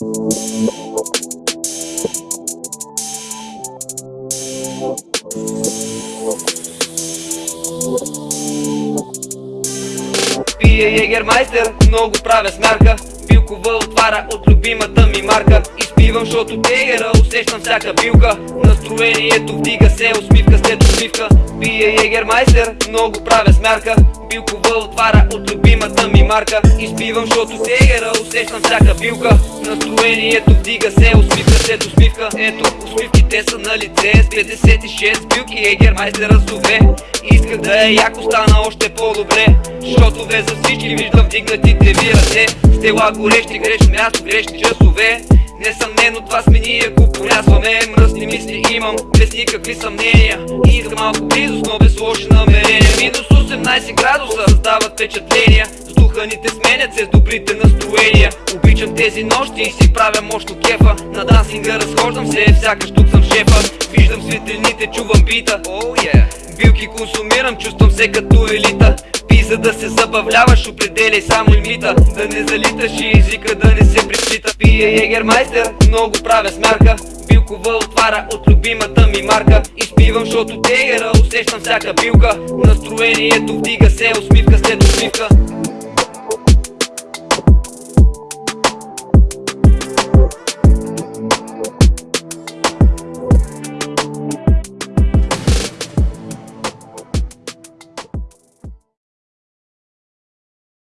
Пия егермайстер, много правя смярка. Билкова отваря от любимата ми марка. Изпивам, защото тегера усещам всяка билка. Настроението вдига се, усмивка след усмивка. Пия егермайстер, много правя смярка. Билкова отваря от любимата ми марка. Изпивам, защото тегера усещам всяка билка. Настроението вдига се, усмивка след усмивка. Ето, усмивките са на лице. С 56 билки егермайстер разове. Исках да е яко стана още по-добре. Защото ве за всички виждам вдигнатите ви ръце. Стела горещи, грешно място, грешни часове Несъмнено това сме ние, ако порязваме Мръсни мисли имам, без никакви съмнения. И искам малко близост, но без лоши намерения. Минус 18 градуса създават впечатления. С духа ни те сменят се с добрите настроения. Обичам тези нощи и си правя мощно кефа. На дансинга разхождам се, сякаш тук съм шефа. Виждам светлините, чувам бита. Oh, yeah. Билки консумирам, чувствам се като елита Пи за да се забавляваш, определяй само лимита. Да не залиташ и езика да не се преплита Пия егермайстер, много правя смярка. Билкова отваря от любимата ми марка. Изпивам, защото тегера усещам всяка билка. Настроението вдига се, усмивка след усмивка